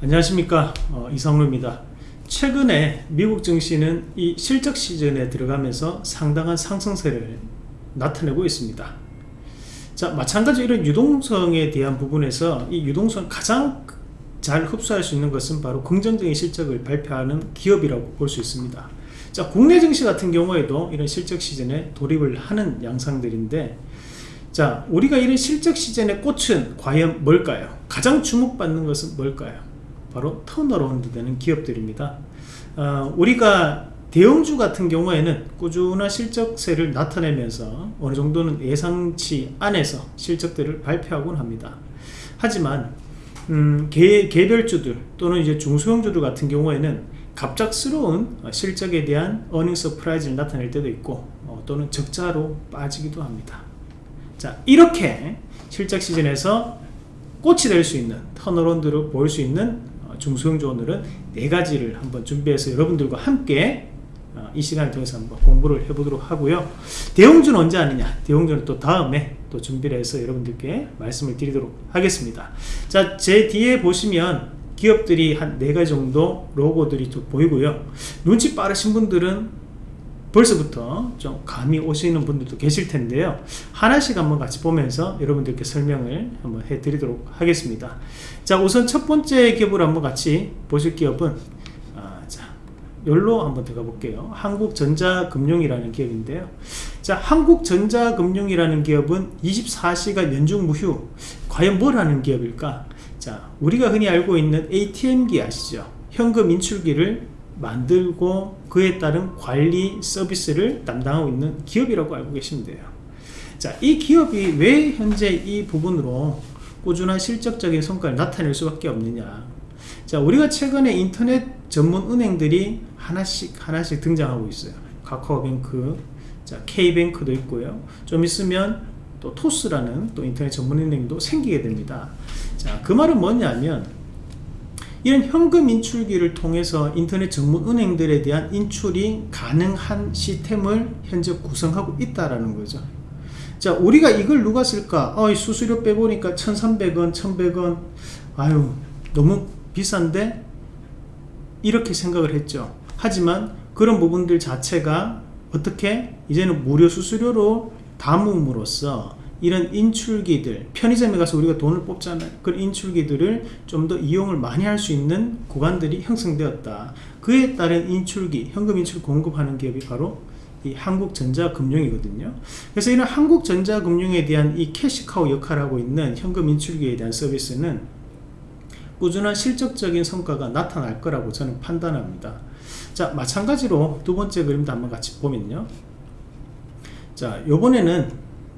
안녕하십니까? 어, 이상로입니다. 최근에 미국 증시는 이 실적 시즌에 들어가면서 상당한 상승세를 나타내고 있습니다. 자 마찬가지로 이런 유동성에 대한 부분에서 이 유동성 가장 잘 흡수할 수 있는 것은 바로 긍정적인 실적을 발표하는 기업이라고 볼 수 있습니다. 자 국내 증시 같은 경우에도 이런 실적 시즌에 돌입을 하는 양상들인데 자 우리가 이런 실적 시즌의 꽃은 과연 뭘까요? 가장 주목받는 것은 뭘까요 바로 turnaround 되는 기업들입니다. 어, 우리가 대형주 같은 경우에는 꾸준한 실적세를 나타내면서 어느 정도는 예상치 안에서 실적들을 발표하곤 합니다. 하지만 음, 개, 개별주들 또는 이제 중소형주들 같은 경우에는 갑작스러운 실적에 대한 earning surprise를 나타낼 때도 있고 어, 또는 적자로 빠지기도 합니다. 자 이렇게 실적 시즌에서 꽃이 될 수 있는 턴어런드를 보일 수 있는 중소형주 오늘은 네 가지를 한번 준비해서 여러분들과 함께 어, 이 시간을 통해서 한번 공부를 해보도록 하고요. 대형주는 언제 하느냐? 대형주는 또 다음에 또 준비를 해서 여러분들께 말씀을 드리도록 하겠습니다. 자 제 뒤에 보시면 기업들이 한네 가지 정도 로고들이 좀 보이고요. 눈치 빠르신 분들은 벌써부터 좀 감이 오시는 분들도 계실 텐데요. 하나씩 한번 같이 보면서 여러분들께 설명을 한번 해 드리도록 하겠습니다. 자 우선 첫 번째 기업을 한번 같이 보실 기업은 아, 자 열로 한번 들어가 볼게요. 한국전자금융이라는 기업인데요. 자 한국전자금융이라는 기업은 24시간 연중 무휴 과연 뭘 하는 기업일까? 자 우리가 흔히 알고 있는 ATM기 아시죠? 현금 인출기를 만들고 그에 따른 관리 서비스를 담당하고 있는 기업이라고 알고 계시면 돼요. 자, 이 기업이 왜 현재 이 부분으로 꾸준한 실적적인 성과를 나타낼 수밖에 없느냐. 자, 우리가 최근에 인터넷 전문 은행들이 하나씩 하나씩 등장하고 있어요. 카카오뱅크, 자, K뱅크도 있고요. 좀 있으면 또 토스라는 또 인터넷 전문 은행도 생기게 됩니다. 자, 그 말은 뭐냐면 이런 현금 인출기를 통해서 인터넷 전문 은행들에 대한 인출이 가능한 시스템을 현재 구성하고 있다라는 거죠. 자 우리가 이걸 누가 쓸까? 어, 수수료 빼보니까 1300원 1100원. 아유 너무 비싼데? 이렇게 생각을 했죠. 하지만 그런 부분들 자체가 어떻게? 이제는 무료 수수료로 담음으로써 이런 인출기들 편의점에 가서 우리가 돈을 뽑잖아요 그런 인출기들을 좀 더 이용을 많이 할 수 있는 구간들이 형성되었다. 그에 따른 인출기 현금 인출 공급하는 기업이 바로 이 한국전자금융이거든요. 그래서 이런 한국전자금융에 대한 이 캐시카우 역할을 하고 있는 현금 인출기에 대한 서비스는 꾸준한 실적적인 성과가 나타날 거라고 저는 판단합니다. 자 마찬가지로 두 번째 그림도 한번 같이 보면요. 자 요번에는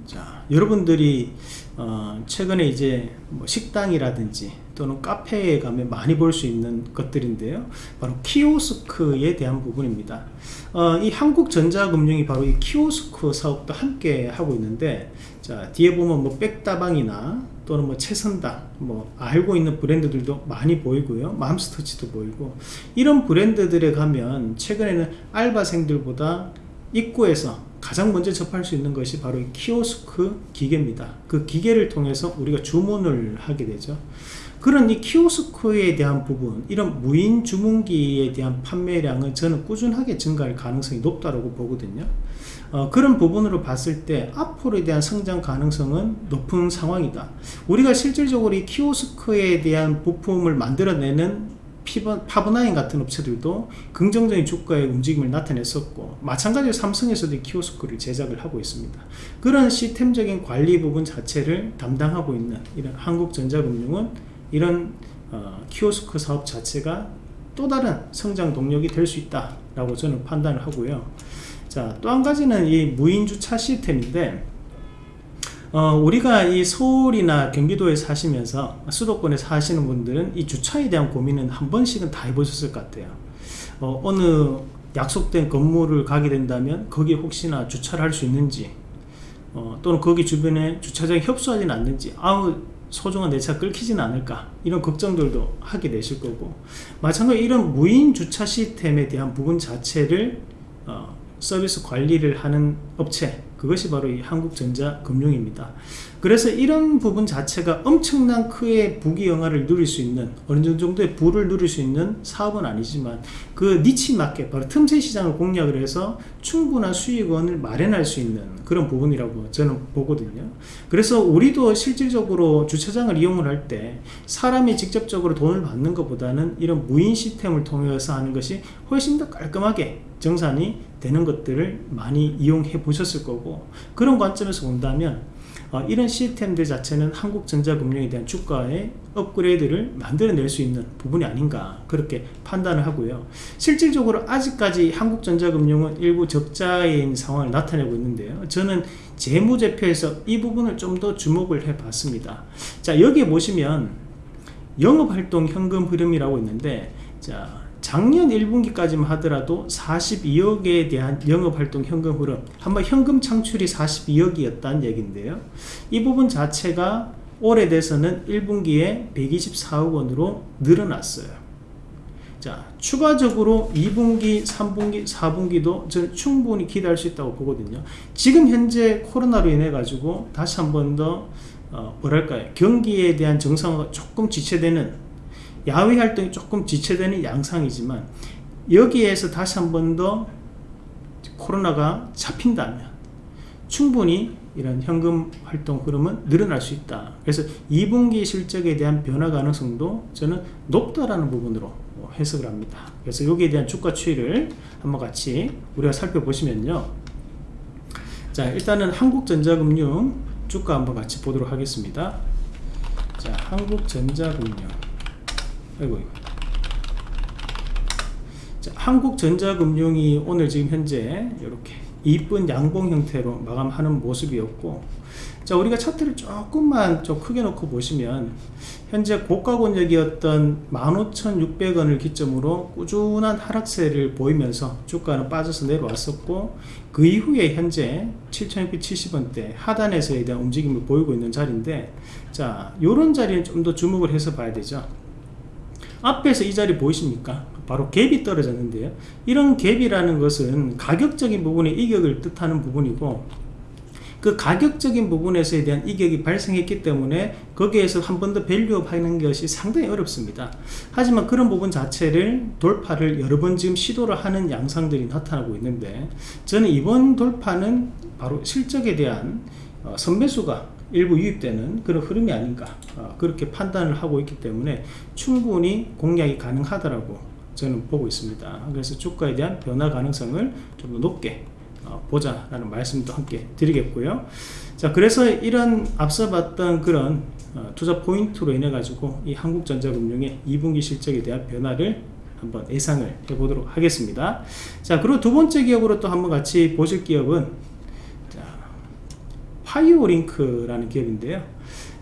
자, 여러분들이 어, 최근에 이제 뭐 식당이라든지 또는 카페에 가면 많이 볼 수 있는 것들인데요. 바로 키오스크에 대한 부분입니다. 어, 이 한국전자금융이 바로 이 키오스크 사업도 함께 하고 있는데 자 뒤에 보면 뭐 백다방이나 또는 뭐 채선당 뭐 알고 있는 브랜드들도 많이 보이고요 맘스터치도 보이고 이런 브랜드들에 가면 최근에는 알바생들보다 입구에서 가장 먼저 접할 수 있는 것이 바로 키오스크 기계입니다. 그 기계를 통해서 우리가 주문을 하게 되죠. 그런 이 키오스크에 대한 부분 이런 무인 주문기에 대한 판매량은 저는 꾸준하게 증가할 가능성이 높다고 보거든요. 어, 그런 부분으로 봤을 때 앞으로에 대한 성장 가능성은 높은 상황이다. 우리가 실질적으로 이 키오스크에 대한 부품을 만들어내는 파브나인 같은 업체들도 긍정적인 주가의 움직임을 나타냈었고 마찬가지로 삼성에서도 키오스크를 제작을 하고 있습니다. 그런 시스템적인 관리 부분 자체를 담당하고 있는 이런 한국전자금융은 이런 어, 키오스크 사업 자체가 또 다른 성장 동력이 될 수 있다 라고 저는 판단을 하고요. 자 또 한 가지는 이 무인주차 시스템인데 어, 우리가 이 서울이나 경기도에 사시면서 수도권에 사시는 분들은 이 주차에 대한 고민은 한 번씩은 다 해보셨을 것 같아요. 어, 어느 약속된 건물을 가게 된다면 거기에 혹시나 주차를 할 수 있는지 어, 또는 거기 주변에 주차장이 협소하지는 않는지 아우 소중한 내 차 끌키지는 않을까 이런 걱정들도 하게 되실 거고. 마찬가지로 이런 무인 주차 시스템에 대한 부분 자체를 어, 서비스 관리를 하는 업체 그것이 바로 이 한국전자금융입니다. 그래서 이런 부분 자체가 엄청난 크의 부귀영화를 누릴 수 있는 어느 정도의 부를 누릴 수 있는 사업은 아니지만 그 니치 마켓 바로 틈새 시장을 공략을 해서 충분한 수익원을 마련할 수 있는 그런 부분이라고 저는 보거든요 그래서 우리도 실질적으로 주차장을 이용을 할 때 사람이 직접적으로 돈을 받는 것보다는 이런 무인 시스템을 통해서 하는 것이 훨씬 더 깔끔하게 정산이 되는 것들을 많이 이용해 보셨을 거고 그런 관점에서 본다면 어, 이런 시스템들 자체는 한국전자금융에 대한 주가의 업그레이드를 만들어낼 수 있는 부분이 아닌가 그렇게 판단을 하고요. 실질적으로 아직까지 한국전자금융은 일부 적자인 상황을 나타내고 있는데요. 저는 재무제표에서 이 부분을 좀 더 주목을 해 봤습니다. 자 여기에 보시면 영업활동 현금 흐름이라고 있는데 자 작년 1분기까지만 하더라도 42억에 대한 영업활동 현금 흐름 한번 현금 창출이 42억이었다는 얘기인데요. 이 부분 자체가 올해 돼서는 1분기에 124억 원으로 늘어났어요. 자 추가적으로 2분기 3분기 4분기도 저는 충분히 기대할 수 있다고 보거든요. 지금 현재 코로나로 인해 가지고 다시 한 번 더 어, 뭐랄까요? 경기에 대한 정상화가 조금 지체되는 야외 활동이 조금 지체되는 양상이지만 여기에서 다시 한 번 더 코로나가 잡힌다면 충분히 이런 현금 활동 흐름은 늘어날 수 있다. 그래서 2분기 실적에 대한 변화 가능성도 저는 높다라는 부분으로 해석을 합니다. 그래서 여기에 대한 주가 추이를 한번 같이 우리가 살펴보시면요. 자 일단은 한국전자금융 주가 한번 같이 보도록 하겠습니다. 자 한국전자금융 아이고. 자, 한국전자금융이 오늘 지금 현재 이렇게 이쁜 양봉 형태로 마감하는 모습이었고 자 우리가 차트를 조금만 좀 크게 놓고 보시면 현재 고가 권역이었던 15,600원을 기점으로 꾸준한 하락세를 보이면서 주가는 빠져서 내려왔었고 그 이후에 현재 7,670원대 하단에서에 대한 움직임을 보이고 있는 자리인데 자 요런 자리는 좀 더 주목을 해서 봐야 되죠 앞에서 이 자리 보이십니까? 바로 갭이 떨어졌는데요. 이런 갭이라는 것은 가격적인 부분의 이격을 뜻하는 부분이고 그 가격적인 부분에서에 대한 이격이 발생했기 때문에 거기에서 한 번 더 value up 하는 것이 상당히 어렵습니다. 하지만 그런 부분 자체를 돌파를 여러 번 지금 시도를 하는 양상들이 나타나고 있는데 저는 이번 돌파는 바로 실적에 대한 어, 선매수가 일부 유입되는 그런 흐름이 아닌가 어, 그렇게 판단을 하고 있기 때문에 충분히 공략이 가능하다라고 저는 보고 있습니다. 그래서 주가에 대한 변화 가능성을 좀 더 높게 어, 보자라는 말씀도 함께 드리겠고요. 자 그래서 이런 앞서 봤던 그런 어, 투자 포인트로 인해 가지고 이 한국전자금융의 2분기 실적에 대한 변화를 한번 예상을 해 보도록 하겠습니다. 자 그리고 두 번째 기업으로 또 한번 같이 보실 기업은 파이오링크라는 기업인데요.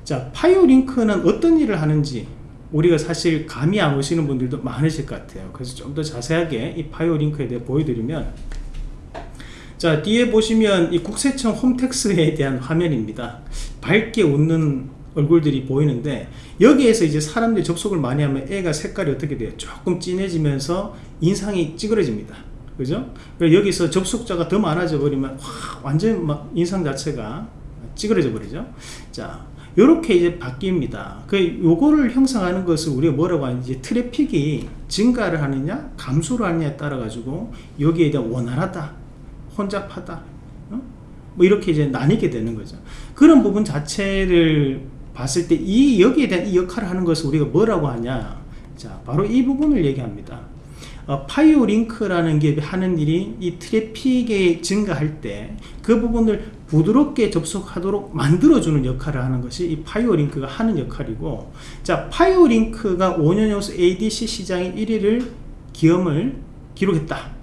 자 파이오링크는 어떤 일을 하는지 우리가 사실 감이 안 오시는 분들도 많으실 것 같아요. 그래서 좀 더 자세하게 이 파이오링크에 대해 보여드리면 자 뒤에 보시면 이 국세청 홈택스에 대한 화면입니다. 밝게 웃는 얼굴들이 보이는데 여기에서 이제 사람들이 접속을 많이 하면 애가 색깔이 어떻게 돼요? 조금 진해지면서 인상이 찌그러집니다. 그죠? 여기서 접속자가 더 많아져 버리면 와, 완전 막 인상 자체가 찌그러져 버리죠. 자 이렇게 이제 바뀝니다. 그 요거를 형성하는 것을 우리가 뭐라고 하는지 트래픽이 증가를 하느냐 감소를 하느냐에 따라 가지고 여기에 대한 원활하다 혼잡하다 어? 뭐 이렇게 이제 나뉘게 되는 거죠. 그런 부분 자체를 봤을 때 이 여기에 대한 이 역할을 하는 것을 우리가 뭐라고 하냐. 자 바로 이 부분을 얘기합니다. 어, 파이오링크라는 게 하는 일이 이 트래픽이 증가할 때 그 부분을 부드럽게 접속하도록 만들어주는 역할을 하는 것이 이 파이오링크가 하는 역할이고 자 파이오링크가 5년 연속 ADC 시장의 1위를 기염을 기록했다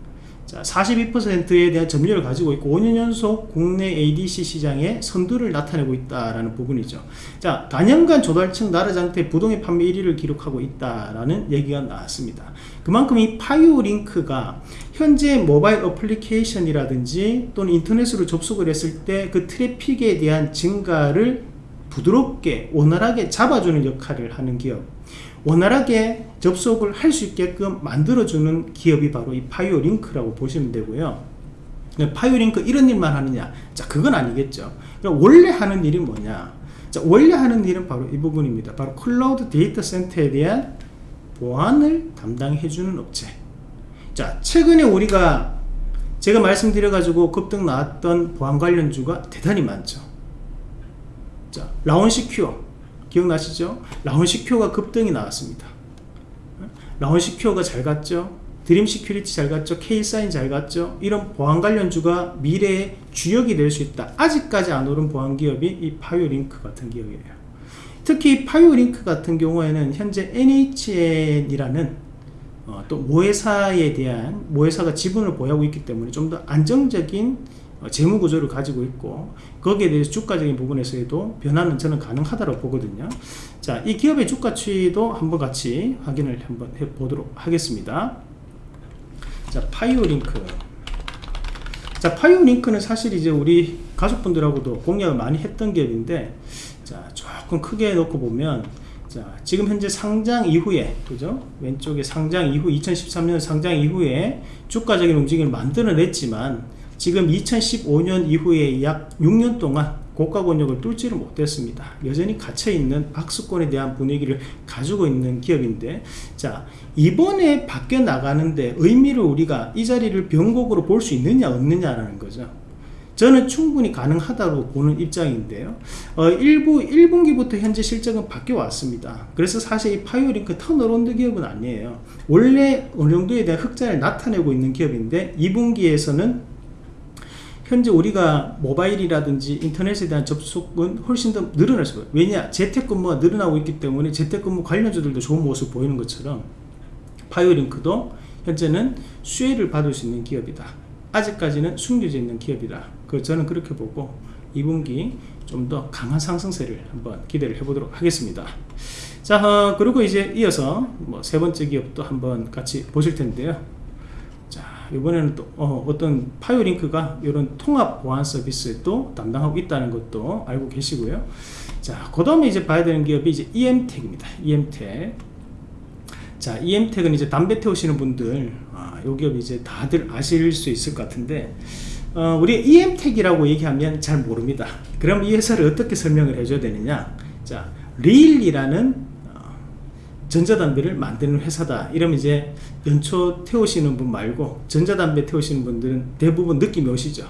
자, 42%에 대한 점유율을 가지고 있고 5년 연속 국내 ADC 시장에 선두를 나타내고 있다라는 부분이죠. 자, 다년간 조달청 나라장터 부동의 판매 1위를 기록하고 있다라는 얘기가 나왔습니다. 그만큼 이 파이오링크가 현재 모바일 어플리케이션이라든지 또는 인터넷으로 접속을 했을 때 그 트래픽에 대한 증가를 부드럽게 원활하게 잡아주는 역할을 하는 기업 원활하게 접속을 할 수 있게끔 만들어주는 기업이 바로 이 파이오링크라고 보시면 되고요. 그냥 파이오링크 이런 일만 하느냐? 자 그건 아니겠죠. 그럼 원래 하는 일이 뭐냐? 자 원래 하는 일은 바로 이 부분입니다. 바로 클라우드 데이터 센터에 대한 보안을 담당해주는 업체. 자 최근에 우리가 제가 말씀드려 가지고 급등 나왔던 보안 관련주가 대단히 많죠. 자 라온시큐어 기억나시죠? 라온시큐어가 급등이 나왔습니다. 라온시큐어가 잘 갔죠? 드림 시큐리티 잘 갔죠? K사인 잘 갔죠? 이런 보안 관련주가 미래의 주역이 될 수 있다. 아직까지 안 오른 보안 기업이 이 파이오링크 같은 기업이에요. 특히 파이오링크 같은 경우에는 현재 NHN이라는 어, 또 모회사에 대한 모회사가 지분을 보유하고 있기 때문에 좀 더 안정적인 어, 재무 구조를 가지고 있고 거기에 대해서 주가적인 부분에서도 변화는 저는 가능하다고 보거든요. 자 이 기업의 주가 추이도 한번 같이 확인을 한번 해 보도록 하겠습니다. 자 파이오링크. 자 파이오링크는 사실 이제 우리 가족분들하고도 공략을 많이 했던 기업인데 자 조금 크게 놓고 보면 자 지금 현재 상장 이후에 그죠? 왼쪽에 상장 이후 2013년 상장 이후에 주가적인 움직임을 만들어냈지만 지금 2015년 이후에 약 6년 동안 고가 권역을 뚫지를 못했습니다. 여전히 갇혀있는 박스권에 대한 분위기를 가지고 있는 기업인데 자 이번에 바뀌어 나가는데 의미를 우리가 이 자리를 변곡으로 볼 수 있느냐 없느냐라는 거죠. 저는 충분히 가능하다고 보는 입장인데요. 어, 일부 1분기부터 현재 실적은 바뀌어 왔습니다. 그래서 사실 이 파이오링크 turnaround 기업은 아니에요. 원래 어느 정도에 대한 흑자를 나타내고 있는 기업인데 2분기에서는 현재 우리가 모바일이라든지 인터넷에 대한 접속은 훨씬 더 늘어날 수가 있어요. 왜냐 재택근무가 늘어나고 있기 때문에 재택근무 관련주들도 좋은 모습 보이는 것처럼 파이오링크도 현재는 수혜를 받을 수 있는 기업이다. 아직까지는 숨겨져 있는 기업이다. 그 저는 그렇게 보고 2분기 좀 더 강한 상승세를 한번 기대를 해보도록 하겠습니다. 자 어, 그리고 이제 이어서 뭐 세 번째 기업도 한번 같이 보실 텐데요 이번에는 또 어, 떤 파이오링크가 이런 통합 보안 서비스도 담당하고 있다는 것도 알고 계시고요. 자 그 다음에 이제 봐야 되는 기업이 이제 EM텍입니다. EM텍. 자 EM텍은 이제 담배 태우시는 분들 아, 요 기업 이제 다들 아실 수 있을 것 같은데 어, 우리 EM텍이라고 얘기하면 잘 모릅니다. 그럼 이 회사를 어떻게 설명을 해줘야 되느냐? 자 릴이라는 전자담배를 만드는 회사다. 이러면 이제 연초 태우시는 분 말고 전자담배 태우시는 분들은 대부분 느낌이 오시죠.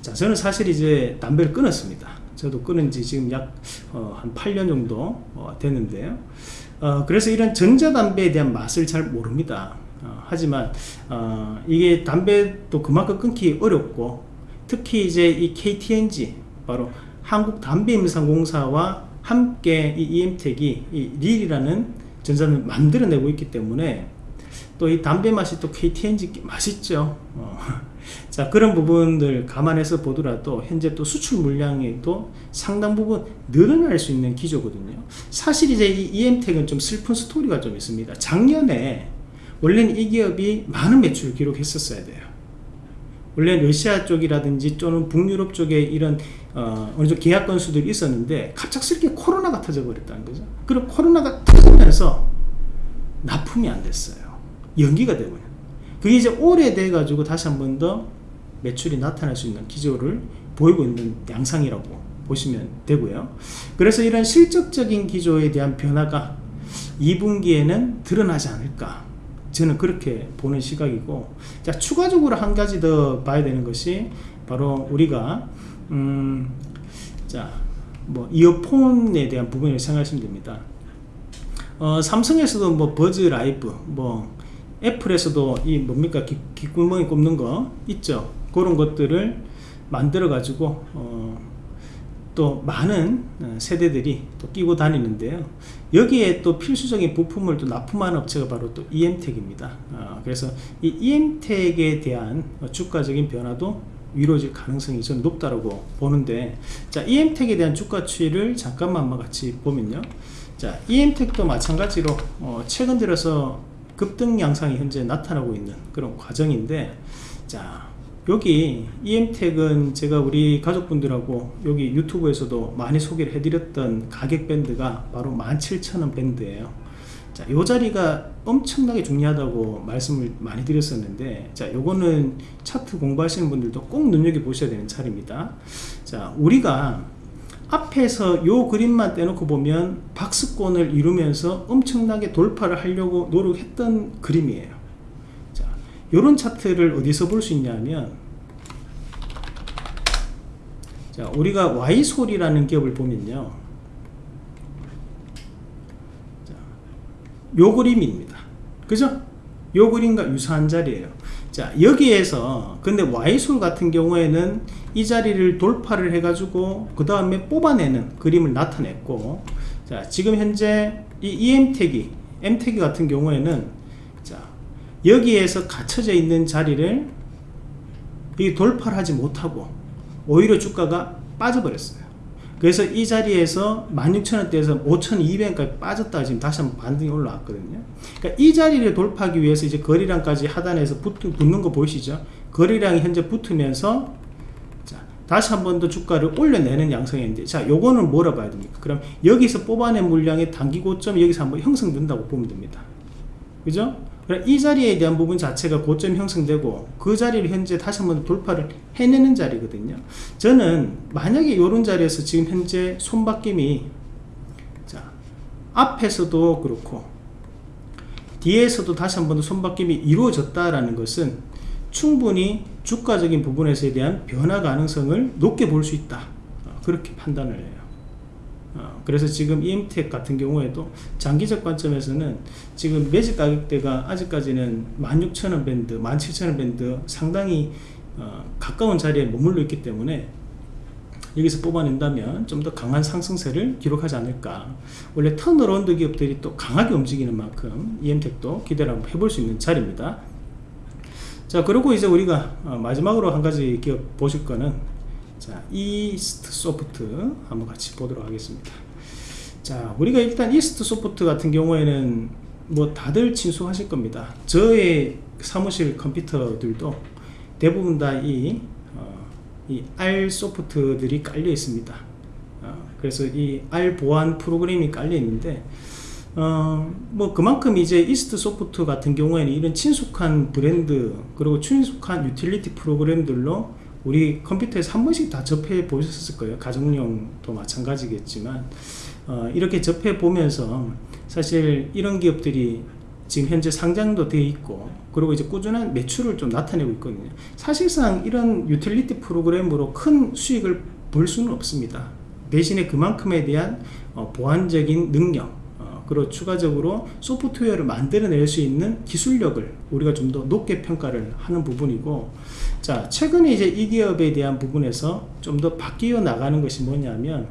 자 저는 사실 이제 담배를 끊었습니다. 저도 끊은 지 지금 약한 어, 8년 정도 어, 됐는데요. 어, 그래서 이런 전자담배에 대한 맛을 잘 모릅니다. 어, 하지만 어, 이게 담배도 그만큼 끊기 어렵고 특히 이제 이 KTNG 바로 한국담배임상공사와 함께 이 EM텍이 이 릴이라는 전자를 만들어내고 있기 때문에 또 이 담배 맛이 또 KTNG 맛있죠. 어. 자 그런 부분들 감안해서 보더라도 현재 또 수출 물량이 또 상당 부분 늘어날 수 있는 기조거든요. 사실 이제 이 EM텍은 좀 슬픈 스토리가 좀 있습니다. 작년에 원래는 이 기업이 많은 매출을 기록했었어야 돼요. 원래 러시아 쪽이라든지 또는 북유럽 쪽에 이런 어, 어느 정도 계약 건수들이 있었는데 갑작스럽게 코로나가 터져 버렸다는 거죠. 그리고 코로나가 터지면서 납품이 안 됐어요 연기가 되고요 그게 이제 오래돼 가지고 다시 한 번 더 매출이 나타날 수 있는 기조를 보이고 있는 양상이라고 보시면 되고요 그래서 이런 실적적인 기조에 대한 변화가 2분기에는 드러나지 않을까 저는 그렇게 보는 시각이고 자 추가적으로 한 가지 더 봐야 되는 것이 바로 우리가 음, 자, 뭐 이어폰에 대한 부분을 생각하시면 됩니다. 어, 삼성에서도 뭐 버즈 라이브, 뭐 애플에서도 이 뭡니까 귀, 귓구멍에 꼽는 거 있죠. 그런 것들을 만들어 가지고 어, 또 많은 어, 세대들이 또 끼고 다니는데요. 여기에 또 필수적인 부품을 또 납품하는 업체가 바로 또 EM텍입니다. 어, 그래서 이 EM텍에 대한 주가적인 변화도 이루어질 가능성이 저는 높다고 보는데 자 EM텍에 대한 주가 추이를 잠깐만 같이 보면요 자 EM텍도 마찬가지로 어, 최근 들어서 급등 양상이 현재 나타나고 있는 그런 과정인데 자 여기 EM텍은 제가 우리 가족분들하고 여기 유튜브에서도 많이 소개를 해드렸던 가격 밴드가 바로 17,000원 밴드예요 자, 요 자리가 엄청나게 중요하다고 말씀을 많이 드렸었는데, 자, 요거는 차트 공부하시는 분들도 꼭 눈여겨보셔야 되는 차례입니다. 자, 우리가 앞에서 요 그림만 떼놓고 보면 박스권을 이루면서 엄청나게 돌파를 하려고 노력했던 그림이에요. 자, 요런 차트를 어디서 볼 수 있냐면, 자, 우리가 와이솔이라는 기업을 보면요. 자, 요 그림입니다. 그죠? 요 그림과 유사한 자리예요. 자, 여기에서 근데 와이솔 같은 경우에는 이 자리를 돌파를 해가지고 그 다음에 뽑아내는 그림을 나타냈고 자, 지금 현재 이 EM택이 M택이 같은 경우에는 자, 여기에서 갇혀져 있는 자리를 이 돌파를 하지 못하고 오히려 주가가 빠져버렸어요. 그래서 이 자리에서 16,000원대에서 5,200원까지 빠졌다가 지금 다시 한번 반등이 올라왔거든요. 그러니까 이 자리를 돌파하기 위해서 이제 거리량까지 하단에서 붙, 붙는 거 보이시죠? 거리량이 현재 붙으면서 자, 다시 한 번 더 주가를 올려내는 양상인데 자, 요거는 뭐라 봐야 됩니까? 그럼 여기서 뽑아낸 물량의 단기 고점이 여기서 한번 형성된다고 보면 됩니다. 그죠? 이 자리에 대한 부분 자체가 고점 형성되고 그 자리를 현재 다시 한번 돌파를 해내는 자리거든요 저는 만약에 이런 자리에서 지금 현재 손바뀜이 자 앞에서도 그렇고 뒤에서도 다시 한번 손바뀜이 이루어졌다라는 것은 충분히 주가적인 부분에서에 대한 변화 가능성을 높게 볼 수 있다. 어, 그렇게 판단을 해요. 어, 그래서 지금 EMTech 같은 경우에도 장기적 관점에서는 지금 매집 가격대가 아직까지는 16,000원 밴드, 17,000원 밴드 상당히 어, 가까운 자리에 머물러 있기 때문에 여기서 뽑아낸다면 좀 더 강한 상승세를 기록하지 않을까. 원래 turnaround 기업들이 또 강하게 움직이는 만큼 EMTech도 기대를 한번 해볼 수 있는 자리입니다 자 그리고 이제 우리가 어, 마지막으로 한 가지 기업 보실 거는 자 이스트 소프트 한번 같이 보도록 하겠습니다. 자 우리가 일단 이스트 소프트 같은 경우에는 뭐 다들 친숙하실 겁니다. 저의 사무실 컴퓨터들도 대부분 다 이 어, 이 알 소프트들이 깔려 있습니다. 어, 그래서 이 알 보안 프로그램이 깔려 있는데 어, 뭐 그만큼 이제 이스트 소프트 같은 경우에는 이런 친숙한 브랜드 그리고 친숙한 유틸리티 프로그램들로 우리 컴퓨터에서 한 번씩 다 접해 보셨을 거예요. 가정용도 마찬가지겠지만. 어, 이렇게 접해 보면서 사실 이런 기업들이 지금 현재 상장도 되어 있고 그리고 이제 꾸준한 매출을 좀 나타내고 있거든요. 사실상 이런 유틸리티 프로그램으로 큰 수익을 볼 수는 없습니다. 대신에 그만큼에 대한 어, 보안적인 능력 어, 그리고 추가적으로 소프트웨어를 만들어낼 수 있는 기술력을 우리가 좀 더 높게 평가를 하는 부분이고 자 최근에 이제 이 기업에 대한 부분에서 좀 더 바뀌어 나가는 것이 뭐냐면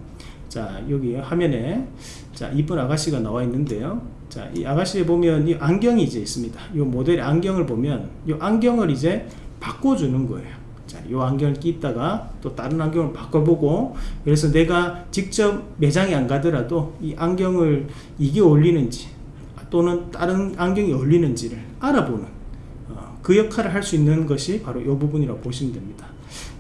자 여기 화면에 자 이쁜 아가씨가 나와 있는데요. 자 이 아가씨에 보면 이 안경이 이제 있습니다. 이 모델의 안경을 보면 이 안경을 이제 바꿔주는 거예요 자, 이 안경을 끼다가 또 다른 안경을 바꿔보고 그래서 내가 직접 매장에 안 가더라도 이 안경을 이게 어울리는지 또는 다른 안경이 어울리는지를 알아보는 어, 그 역할을 할 수 있는 것이 바로 이 부분이라고 보시면 됩니다.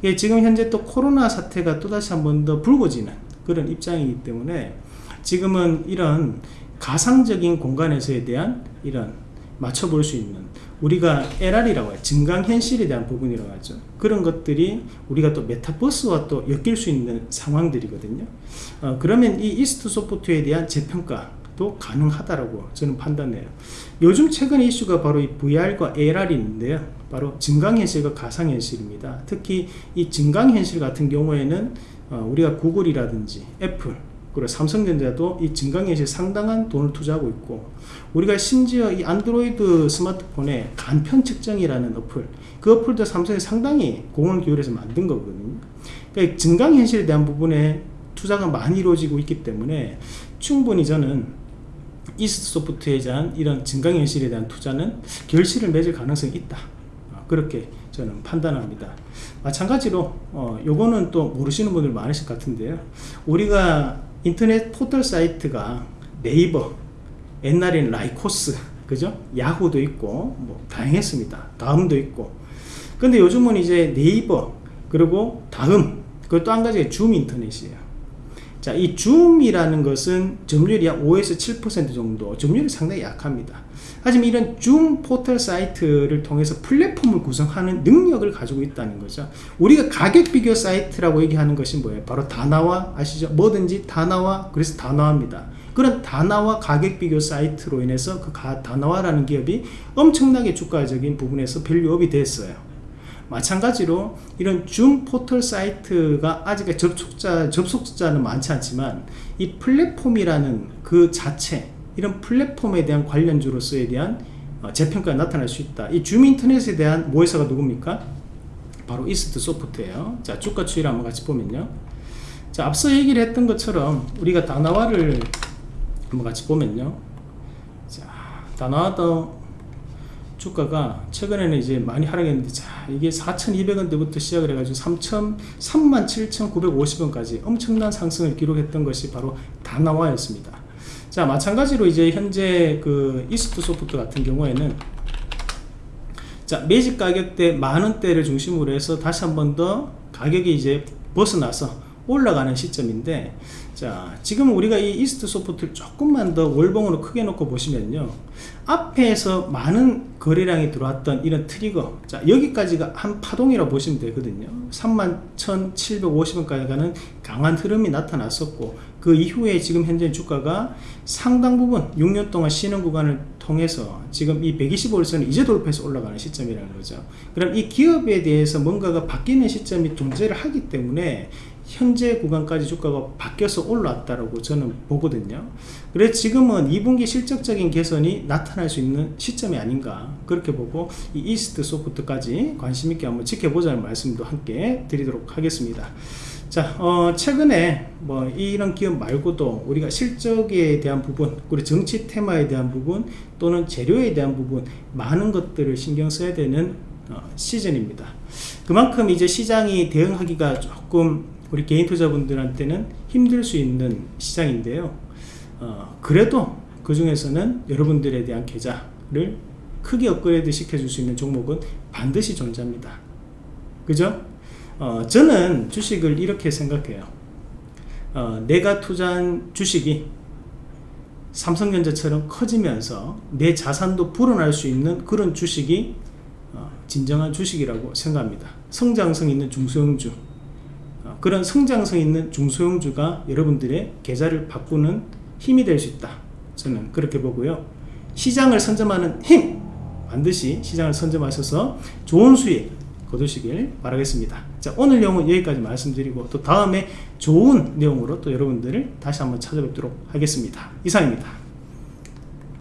예, 지금 현재 또 코로나 사태가 또다시 한 번 더 불거지는 그런 입장이기 때문에 지금은 이런 가상적인 공간에서에 대한 이런 맞춰볼 수 있는 우리가 LR이라고 해요. 증강현실에 대한 부분이라고 하죠. 그런 것들이 우리가 또 메타버스와 또 엮일 수 있는 상황들이거든요. 어, 그러면 이 이스트 소프트에 대한 재평가도 가능하다라고 저는 판단해요. 요즘 최근 이슈가 바로 이 VR과 AR이 있는데요. 바로 증강현실과 가상현실입니다. 특히 이 증강현실 같은 경우에는 어, 우리가 구글이라든지 애플 그리고 삼성전자도 이 증강현실 상당한 돈을 투자하고 있고 우리가 심지어 이 안드로이드 스마트폰에 간편 측정이라는 어플 그 어플도 삼성이 상당히 공을 기울여서 만든 거거든요. 그러니까 증강현실에 대한 부분에 투자가 많이 이루어지고 있기 때문에 충분히 저는 이스트 소프트에 대한 이런 증강현실에 대한 투자는 결실을 맺을 가능성이 있다. 어, 그렇게 저는 판단합니다. 마찬가지로 어, 요거는 또 모르시는 분들 많으실 것 같은데요. 우리가 인터넷 포털 사이트가 네이버 옛날에는 라이코스 그죠 야후도 있고 뭐 다양했습니다 다음도 있고 근데 요즘은 이제 네이버 그리고 다음 또 한 가지가 줌 인터넷이에요 자, 이 줌이라는 것은 점유율이 약 5에서 7% 정도, 점유율이 상당히 약합니다. 하지만 이런 줌 포털 사이트를 통해서 플랫폼을 구성하는 능력을 가지고 있다는 거죠. 우리가 가격 비교 사이트라고 얘기하는 것이 뭐예요? 바로 다나와 아시죠? 뭐든지 다나와 그래서 다나와입니다. 그런 다나와 가격 비교 사이트로 인해서 그 다나와라는 기업이 엄청나게 주가적인 부분에서 value up이 됐어요. 마찬가지로 이런 줌 포털 사이트가 아직 접속자, 접속자는 많지 않지만 이 플랫폼이라는 그 자체 이런 플랫폼에 대한 관련주로서에 대한 어, 재평가가 나타날 수 있다. 이 줌 인터넷에 대한 모회사가 누굽니까? 바로 이스트 소프트예요. 자, 주가 추이를 한번 같이 보면요. 자, 앞서 얘기를 했던 것처럼 우리가 다나와를 한번 같이 보면요. 자, 다나와도 주가가 최근에는 이제 많이 하락했는데 자 이게 4,200원대부터 시작을 해가지고 3천 37,950원까지 엄청난 상승을 기록했던 것이 바로 다나와였습니다. 자 마찬가지로 이제 현재 그 이스트 소프트 같은 경우에는 자 매직 가격대 만원대를 중심으로 해서 다시 한 번 더 가격이 이제 벗어나서 올라가는 시점인데 자 지금 우리가 이 이스트 소프트를 조금만 더 월봉으로 크게 놓고 보시면요. 앞에서 많은 거래량이 들어왔던 이런 트리거. 자 여기까지가 한 파동이라고 보시면 되거든요. 31,750원까지 가는 강한 흐름이 나타났었고 그 이후에 지금 현재 주가가 상당 부분 6년 동안 쉬는 구간을 통해서 지금 이 125일선을 이제 돌파해서 올라가는 시점이라는 거죠. 그럼 이 기업에 대해서 뭔가가 바뀌는 시점이 존재를 하기 때문에 현재 구간까지 주가가 바뀌어서 올라왔다라고 저는 보거든요. 그래서 지금은 2분기 실적적인 개선이 나타날 수 있는 시점이 아닌가 그렇게 보고 이 이스트 소프트까지 관심 있게 한번 지켜보자는 말씀도 함께 드리도록 하겠습니다. 자, 어, 최근에 뭐 이런 기업 말고도 우리가 실적에 대한 부분, 그리고 정치 테마에 대한 부분, 또는 재료에 대한 부분 많은 것들을 신경 써야 되는 어, 시즌입니다. 그만큼 이제 시장이 대응하기가 조금 우리 개인 투자분들한테는 힘들 수 있는 시장인데요. 어, 그래도 그 중에서는 여러분들에 대한 계좌를 크게 업그레이드 시켜줄 수 있는 종목은 반드시 존재합니다. 그죠? 어, 저는 주식을 이렇게 생각해요. 어, 내가 투자한 주식이 삼성전자처럼 커지면서 내 자산도 불어날 수 있는 그런 주식이 어, 진정한 주식이라고 생각합니다. 성장성 있는 중소형주 그런 성장성 있는 중소형주가 여러분들의 계좌를 바꾸는 힘이 될 수 있다. 저는 그렇게 보고요. 시장을 선점하는 힘 반드시 시장을 선점하셔서 좋은 수익 거두시길 바라겠습니다. 자 오늘 내용은 여기까지 말씀드리고 또 다음에 좋은 내용으로 또 여러분들을 다시 한번 찾아뵙도록 하겠습니다. 이상입니다